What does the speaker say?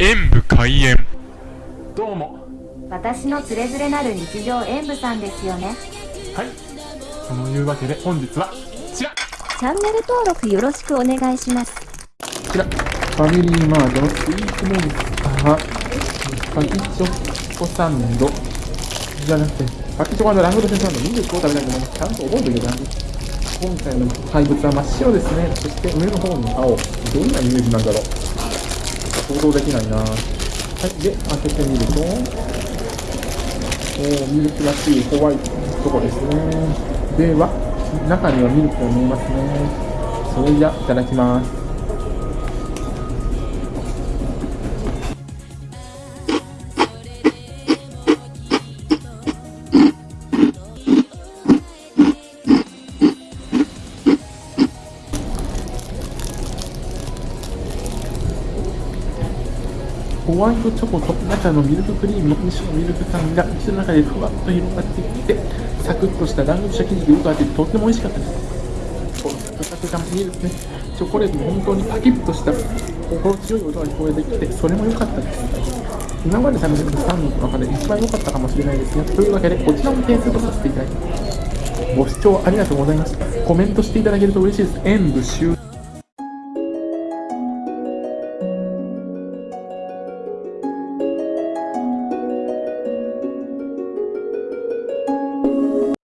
演武開演。どうも。私のつれづれなる日常演舞さんですよね。はい。そのいうわけで本日はこちら。こチャンネル登録よろしくお願いします。ちら。ファミリーマートのスイーツモンスターパキチョコサンド。じゃなくてパキチョコラングドセサンドミルクを食べたいと思います。ちゃんと覚えておいてください今回の怪物は真っ白ですね。そして上の方に青。どんなイメージなんだろう想像できないな。はいで開けてみると。おーミルクらしいホワイトとこですね。では中にはミルクが見えますね。それじゃいただきます。ホワイトチョコと中のミルククリームの2種のミルク感が口の中でふわっと広がってきてサクッとした団子した生地がよくあってとっても美味しかった。ですこのサクサク感ミルクねチョコレートも本当にパキッとした心地よい音が聞こえてきてそれも良かったです。今まで食べてきたサンドの中で一番良かったかもしれないですがというわけでこちらも点数とさせていただきます。ご視聴ありがとうございました。コメントしていただけると嬉しいです。演武終